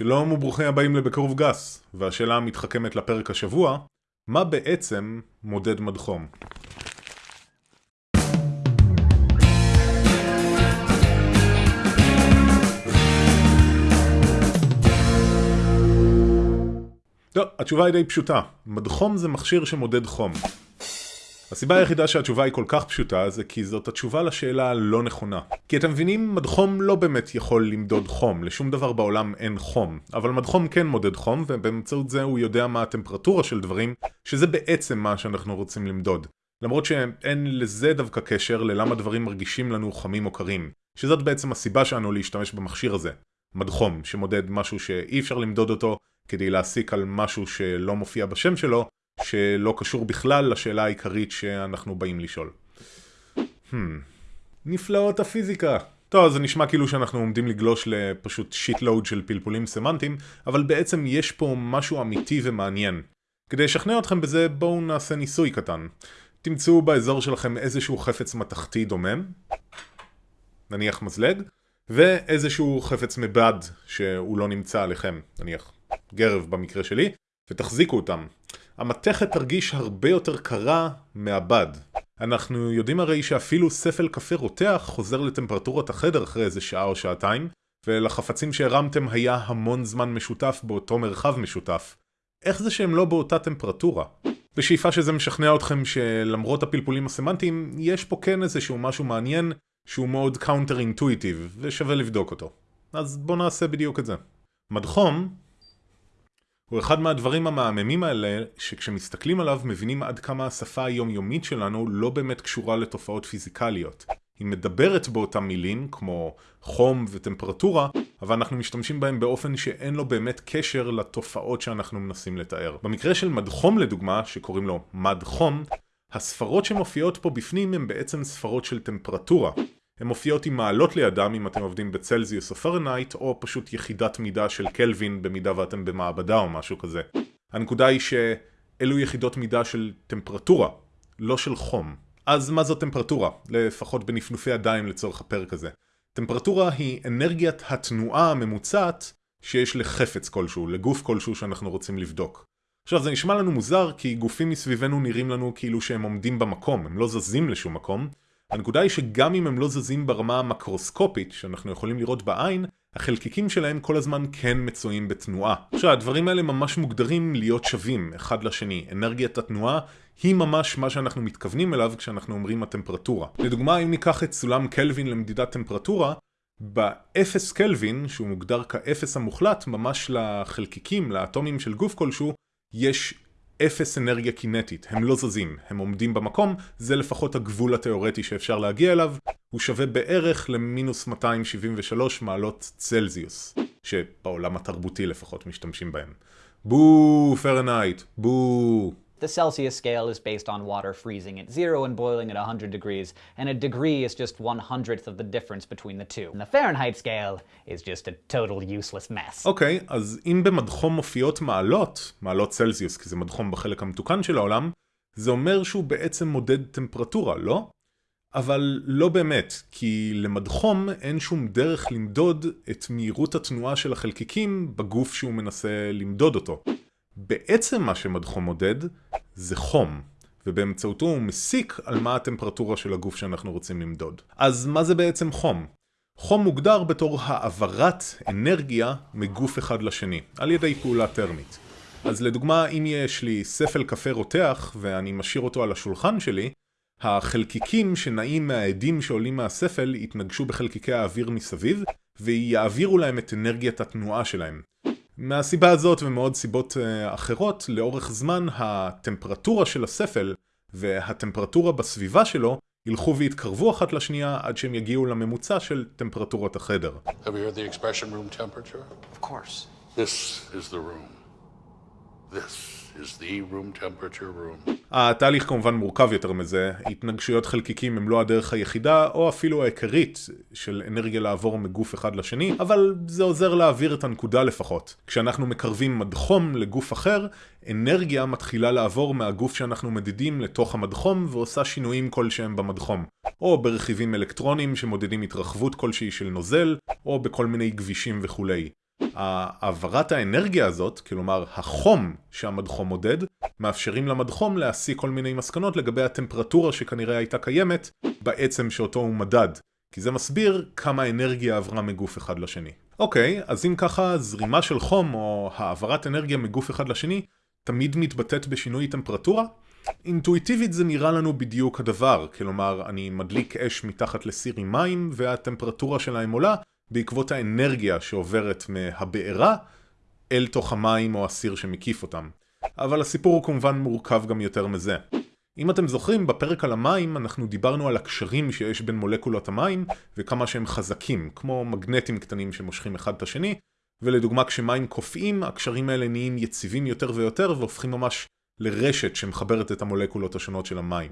שלום וברוכים הבאים לבקרוב גס, והשאלה המתחכמת לפרק השבוע, מה בעצם מודד מדחום? לא, התשובה היא די פשוטה. מדחום זה מכשיר שמודד חום. הסיבה היחידה שהתשובה היא כל כך פשוטה זה כי זאת התשובה לשאלה הלא נכונה. כי אתם מבינים, מדחום לא באמת יכול למדוד חום, לשום דבר בעולם אין חום. אבל מדחום כן מודד חום, ובאמצעות זה הוא יודע מה הטמפרטורה של דברים, שזה בעצם מה שאנחנו רוצים למדוד. למרות שאין לזה דווקא קשר ללמה דברים מרגישים לנו חמים או קרים. שזאת בעצם הסיבה שלנו להשתמש במכשיר הזה. מדחום, שמודד משהו שאי אפשר למדוד אותו, כדי להסיק על משהו שלא מופיע בשם שלו, שלא קשור בכלל לשאלה העיקרית שאנחנו באים לשאול. הממ, נפלאות הפיזיקה. טוב, זה נשמע כאילו שאנחנו עומדים לגלוש לפשוט shitload של פלפולים סמנטיים, אבל בעצם יש פה משהו אמיתי ומעניין. כדי לשכנע אתכם בזה, בואו נעשה ניסוי קטן. תמצאו באזור שלכם איזשהו חפץ מתכתי דומם, נניח מזלג, ואיזשהו חפץ מבד שהוא לא נמצא עליכם, נניח גרב במקרה שלי, ותחזיקו אותם. המתכת תרגיש הרבה יותר קרה מהבד. אנחנו יודעים הרי שאפילו ספל קפה רותח חוזר לטמפרטורת החדר אחרי איזה שעה או שעתיים, ולחפצים שהרמתם היה המון זמן משותף באותו מרחב משותף. איך זה שהם לא באותה טמפרטורה? בשאיפה שזה משכנע אתכם שלמרות הפלפולים הסמנטיים, יש פה כן איזשהו משהו מעניין שהוא מאוד counter intuitive, ושווה לבדוק אותו. אז בואו נעשה בדיוק את זה. מדחום הוא אחד מהדברים המהממים האלה שכשמסתכלים עליו מבינים עד כמה השפה היומיומית שלנו לא באמת קשורה לתופעות פיזיקליות. היא מדברת באותם מילים כמו חום וטמפרטורה, אבל אנחנו משתמשים בהם באופן שאין לו באמת קשר לתופעות שאנחנו מנסים לתאר. במקרה של מד חום לדוגמה, שקוראים לו מד חום, הספרות שמופיעות פה בפנים הן בעצם ספרות של טמפרטורה. הן מופיעות עם מעלות לידם אם אתם עובדים בצלזיוס או פרנהייט, או פשוט יחידת מידה של קלווין במידה ואתם במעבדה או משהו כזה. הנקודה היא שאלו יחידות מידה של טמפרטורה, לא של חום. אז מה זו טמפרטורה? לפחות בנפנופי ידיים לצורך הפרק הזה. טמפרטורה היא אנרגיית התנועה הממוצעת שיש לחפץ כלשהו, לגוף כלשהו שאנחנו רוצים לבדוק. עכשיו זה נשמע לנו מוזר כי גופים מסביבנו נראים לנו כאילו שהם עומדים במקום, הם לא זזים לשום מקום, הנקודה היא שגם אם הם לא זזים ברמה המקרוסקופית שאנחנו יכולים לראות בעין, החלקיקים שלהם כל הזמן כן מצויים בתנועה. עכשיו, הדברים האלה ממש מוגדרים להיות שווים אחד לשני. אנרגיית התנועה היא ממש מה שאנחנו מתכוונים אליו כשאנחנו אומרים הטמפרטורה. לדוגמה, אם ניקח את סולם קלווין למדידת טמפרטורה, באפס קלווין, שהוא מוגדר כאפס המוחלט, ממש לחלקיקים, לאטומים של גוף כלשהו, יש אפס אנרגיה קינטית, הם לא זזים, הם עומדים במקום, זה לפחות הגבול התאורטי שאפשר להגיע אליו, הוא שווה בערך למינוס 273 מעלות צלזיוס, שבעולם התרבותי לפחות משתמשים בהם. בואו פרנהייט, בואו. The Celsius scale is based on water freezing at zero and boiling at 100 degrees, and a degree is just one hundredth of the difference between the two. And the Fahrenheit scale is just a total useless mess. אוקיי, okay, אז אם במדחום מופיעות מעלות, מעלות צלזיוס, כי זה מדחום בחלק המתוקן של העולם, זה אומר שהוא בעצם מודד טמפרטורה, לא? אבל לא באמת, כי למדחום אין שום דרך למדוד את מהירות התנועה של החלקיקים בגוף שהוא מנסה למדוד אותו. בעצם מה שמדחום מודד זה חום, ובאמצעותו הוא מסיק על מה הטמפרטורה של הגוף שאנחנו רוצים למדוד. אז מה זה בעצם חום? חום מוגדר בתור העברת אנרגיה מגוף אחד לשני, על ידי פעולה טרמית. אז לדוגמה, אם יש לי ספל קפה רותח ואני משאיר אותו על השולחן שלי, החלקיקים שנעים מהעדים שעולים מהספל יתנגשו בחלקיקי האוויר מסביב, ויעבירו להם את אנרגיית התנועה שלהם. מהסיבה הזאת ומעוד סיבות uh, אחרות, לאורך זמן הטמפרטורה של הספל והטמפרטורה בסביבה שלו ילכו ויתקרבו אחת לשנייה עד שהם יגיעו לממוצע של טמפרטורת החדר. Have you heard the expression room temperature? Of course. This is the room. This is the room temperature room. התהליך כמובן מורכב יותר מזה, התנגשויות חלקיקים הם לא הדרך היחידה או אפילו העיקרית של אנרגיה לעבור מגוף אחד לשני, אבל זה עוזר להעביר את הנקודה לפחות. כשאנחנו מקרבים מדחום לגוף אחר, אנרגיה מתחילה לעבור מהגוף שאנחנו מדידים לתוך המדחום ועושה שינויים כלשהם במדחום. או ברכיבים אלקטרוניים שמודדים התרחבות כלשהי של נוזל, או בכל מיני גבישים וכולי. העברת האנרגיה הזאת, כלומר החום שהמדחום מודד, מאפשרים למדחום להסיק כל מיני מסקנות לגבי הטמפרטורה שכנראה הייתה קיימת בעצם שאותו הוא מדד. כי זה מסביר כמה אנרגיה עברה מגוף אחד לשני. אוקיי, אז אם ככה זרימה של חום או העברת אנרגיה מגוף אחד לשני תמיד מתבטאת בשינוי טמפרטורה? אינטואיטיבית זה נראה לנו בדיוק הדבר, כלומר אני מדליק אש מתחת לסיר עם מים והטמפרטורה שלהם עולה בעקבות האנרגיה שעוברת מהבעירה אל תוך המים או הסיר שמקיף אותם. אבל הסיפור הוא כמובן מורכב גם יותר מזה. אם אתם זוכרים, בפרק על המים אנחנו דיברנו על הקשרים שיש בין מולקולות המים וכמה שהם חזקים, כמו מגנטים קטנים שמושכים אחד את השני, ולדוגמה כשמים קופאים, הקשרים האלה נהיים יציבים יותר ויותר והופכים ממש לרשת שמחברת את המולקולות השונות של המים.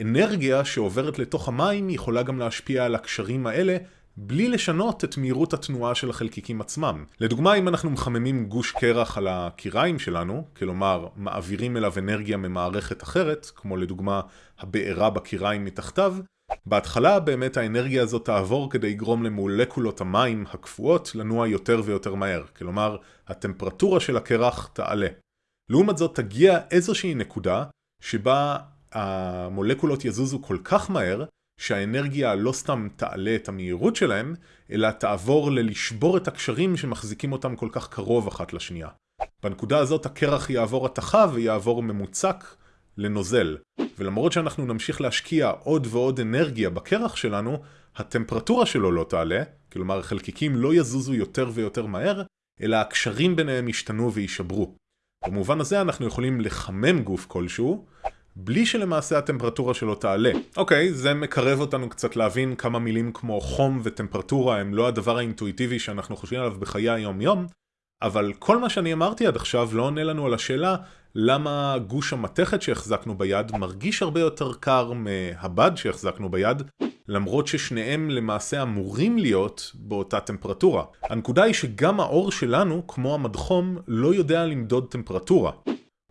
אנרגיה שעוברת לתוך המים יכולה גם להשפיע על הקשרים האלה בלי לשנות את מהירות התנועה של החלקיקים עצמם. לדוגמה, אם אנחנו מחממים גוש קרח על הקיריים שלנו, כלומר מעבירים אליו אנרגיה ממערכת אחרת, כמו לדוגמה הבעירה בקיריים מתחתיו, בהתחלה באמת האנרגיה הזאת תעבור כדי לגרום למולקולות המים הקפואות לנוע יותר ויותר מהר, כלומר הטמפרטורה של הקרח תעלה. לעומת זאת תגיע איזושהי נקודה שבה המולקולות יזוזו כל כך מהר שהאנרגיה לא סתם תעלה את המהירות שלהם, אלא תעבור ללשבור את הקשרים שמחזיקים אותם כל כך קרוב אחת לשנייה. בנקודה הזאת הקרח יעבור התחה ויעבור ממוצק לנוזל. ולמרות שאנחנו נמשיך להשקיע עוד ועוד אנרגיה בקרח שלנו, הטמפרטורה שלו לא תעלה, כלומר חלקיקים לא יזוזו יותר ויותר מהר, אלא הקשרים ביניהם ישתנו ויישברו. במובן הזה אנחנו יכולים לחמם גוף כלשהו, בלי שלמעשה הטמפרטורה שלו תעלה. אוקיי, זה מקרב אותנו קצת להבין כמה מילים כמו חום וטמפרטורה הם לא הדבר האינטואיטיבי שאנחנו חושבים עליו בחיי היום-יום, אבל כל מה שאני אמרתי עד עכשיו לא עונה לנו על השאלה למה גוש המתכת שהחזקנו ביד מרגיש הרבה יותר קר מהבד שהחזקנו ביד, למרות ששניהם למעשה אמורים להיות באותה טמפרטורה. הנקודה היא שגם האור שלנו, כמו המדחום, לא יודע למדוד טמפרטורה.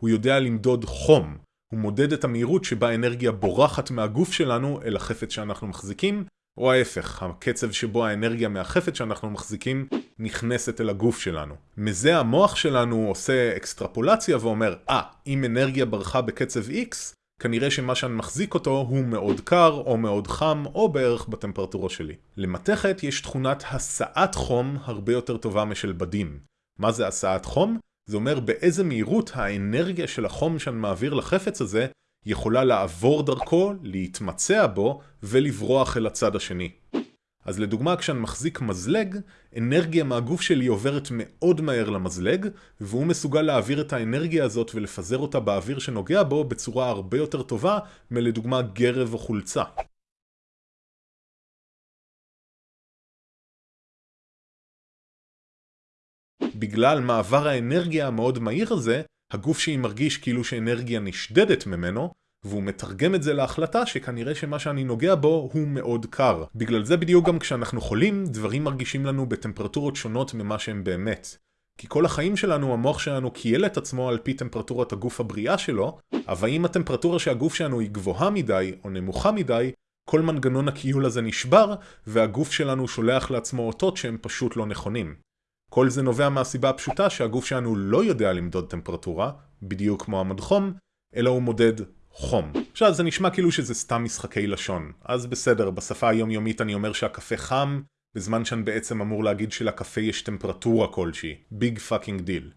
הוא יודע למדוד חום. הוא מודד את המהירות שבה אנרגיה בורחת מהגוף שלנו אל החפץ שאנחנו מחזיקים, או ההפך, הקצב שבו האנרגיה מהחפץ שאנחנו מחזיקים נכנסת אל הגוף שלנו. מזה המוח שלנו עושה אקסטרפולציה ואומר, אה, ah, אם אנרגיה ברחה בקצב X, כנראה שמה שאני מחזיק אותו הוא מאוד קר, או מאוד חם, או בערך בטמפרטורה שלי. למתכת יש תכונת הסעת חום הרבה יותר טובה משל בדים. מה זה הסעת חום? זה אומר באיזה מהירות האנרגיה של החום שאני מעביר לחפץ הזה יכולה לעבור דרכו, להתמצע בו ולברוח אל הצד השני. אז לדוגמה כשאני מחזיק מזלג, אנרגיה מהגוף שלי עוברת מאוד מהר למזלג, והוא מסוגל להעביר את האנרגיה הזאת ולפזר אותה באוויר שנוגע בו בצורה הרבה יותר טובה מלדוגמה גרב או חולצה. בגלל מעבר האנרגיה המאוד מהיר הזה, הגוף שלי מרגיש כאילו שאנרגיה נשדדת ממנו, והוא מתרגם את זה להחלטה שכנראה שמה שאני נוגע בו הוא מאוד קר. בגלל זה בדיוק גם כשאנחנו חולים, דברים מרגישים לנו בטמפרטורות שונות ממה שהם באמת. כי כל החיים שלנו, המוח שלנו קייל את עצמו על פי טמפרטורת הגוף הבריאה שלו, אבל אם הטמפרטורה שהגוף שלנו היא גבוהה מדי או נמוכה מדי, כל מנגנון הקיול הזה נשבר, והגוף שלנו שולח לעצמו אותות שהם פשוט לא נכונים. כל זה נובע מהסיבה הפשוטה שהגוף שלנו לא יודע למדוד טמפרטורה, בדיוק כמו המדחום, אלא הוא מודד חום. עכשיו זה נשמע כאילו שזה סתם משחקי לשון, אז בסדר, בשפה היומיומית אני אומר שהקפה חם, בזמן שאני בעצם אמור להגיד שלקפה יש טמפרטורה כלשהי. Big fucking deal.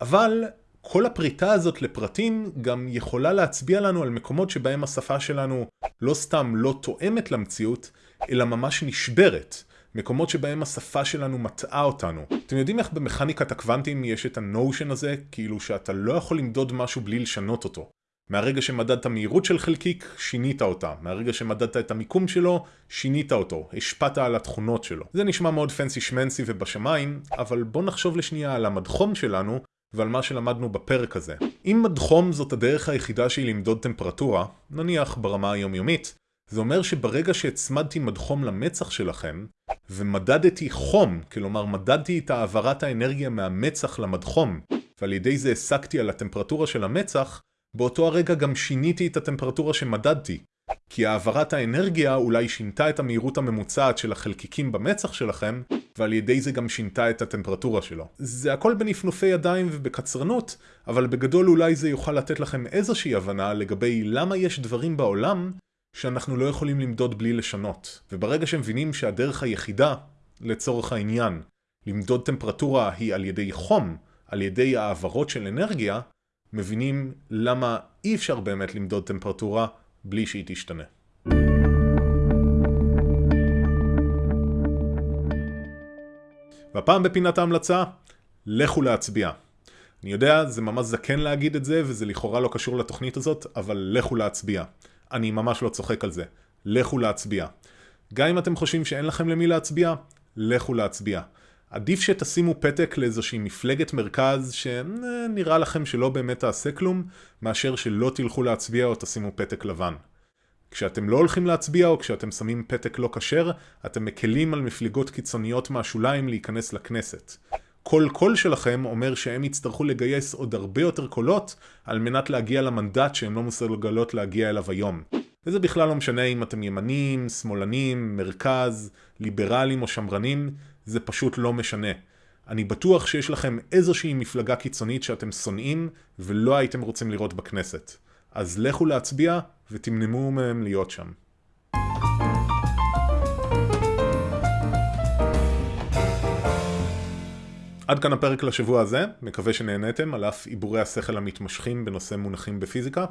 אבל כל הפריטה הזאת לפרטים גם יכולה להצביע לנו על מקומות שבהם השפה שלנו לא סתם לא תואמת למציאות, אלא ממש נשברת. מקומות שבהם השפה שלנו מטעה אותנו. אתם יודעים איך במכניקת הקוונטים יש את הנושן הזה, כאילו שאתה לא יכול למדוד משהו בלי לשנות אותו. מהרגע שמדדת מהירות של חלקיק, שינית אותה. מהרגע שמדדת את המיקום שלו, שינית אותו. השפעת על התכונות שלו. זה נשמע מאוד פנסי שמנסי ובשמיים, אבל בוא נחשוב לשנייה על המדחום שלנו, ועל מה שלמדנו בפרק הזה. אם מדחום זאת הדרך היחידה שלי למדוד טמפרטורה, נניח ברמה היומיומית, זה אומר שברגע שהצמדתי מדחום למצח שלכם, ומדדתי חום, כלומר מדדתי את העברת האנרגיה מהמצח למדחום, ועל ידי זה הסקתי על הטמפרטורה של המצח, באותו הרגע גם שיניתי את הטמפרטורה שמדדתי. כי העברת האנרגיה אולי שינתה את המהירות הממוצעת של החלקיקים במצח שלכם, ועל ידי זה גם שינתה את הטמפרטורה שלו. זה הכל בנפנופי ידיים ובקצרנות, אבל בגדול אולי זה יוכל לתת לכם איזושהי הבנה לגבי למה יש דברים בעולם שאנחנו לא יכולים למדוד בלי לשנות. וברגע שהם מבינים שהדרך היחידה, לצורך העניין, למדוד טמפרטורה היא על ידי חום, על ידי העברות של אנרגיה, מבינים למה אי אפשר באמת למדוד טמפרטורה בלי שהיא תשתנה. והפעם בפינת ההמלצה, לכו להצביע. אני יודע, זה ממש זקן להגיד את זה, וזה לכאורה לא קשור לתוכנית הזאת, אבל לכו להצביע. אני ממש לא צוחק על זה. לכו להצביע. גם אם אתם חושבים שאין לכם למי להצביע, לכו להצביע. עדיף שתשימו פתק לאיזושהי מפלגת מרכז שנראה לכם שלא באמת תעשה כלום, מאשר שלא תלכו להצביע או תשימו פתק לבן. כשאתם לא הולכים להצביע או כשאתם שמים פתק לא כשר, אתם מקלים על מפלגות קיצוניות מהשוליים להיכנס לכנסת. כל קול שלכם אומר שהם יצטרכו לגייס עוד הרבה יותר קולות על מנת להגיע למנדט שהם לא מסוגלות להגיע אליו היום. וזה בכלל לא משנה אם אתם ימנים, שמאלנים, מרכז, ליברלים או שמרנים, זה פשוט לא משנה. אני בטוח שיש לכם איזושהי מפלגה קיצונית שאתם שונאים ולא הייתם רוצים לראות בכנסת. אז לכו להצביע ותמנמו מהם להיות שם. עד כאן הפרק לשבוע הזה, מקווה שנהניתם על אף עיבורי השכל המתמשכים בנושא מונחים בפיזיקה.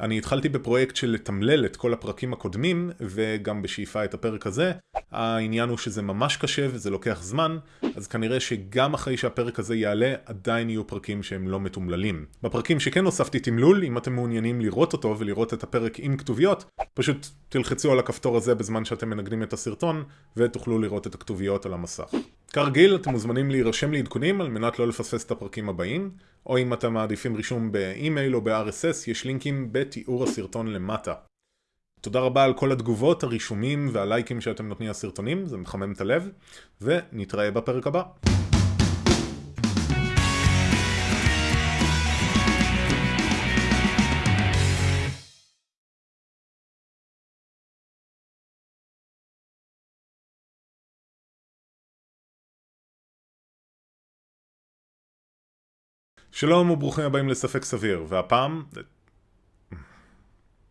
אני התחלתי בפרויקט של לתמלל את כל הפרקים הקודמים, וגם בשאיפה את הפרק הזה. העניין הוא שזה ממש קשה וזה לוקח זמן, אז כנראה שגם אחרי שהפרק הזה יעלה, עדיין יהיו פרקים שהם לא מתומללים. בפרקים שכן הוספתי תמלול, אם אתם מעוניינים לראות אותו ולראות את הפרק עם כתוביות, פשוט תלחצו על הכפתור הזה בזמן שאתם מנגנים את הסרטון, ותוכלו לראות את הכתוביות על המסך. כרגיל, אתם מוזמנים להירשם לעדכונים על מנת לא לפספס את הפרקים הבאים, או אם אתם מעדיפים רישום באימייל או ב-RSS, יש לינקים בתיאור הסרטון למטה. תודה רבה על כל התגובות, הרישומים והלייקים שאתם נותנים לסרטונים, זה מחמם את הלב, ונתראה בפרק הבא. שלום וברוכים הבאים לספק סביר, והפעם,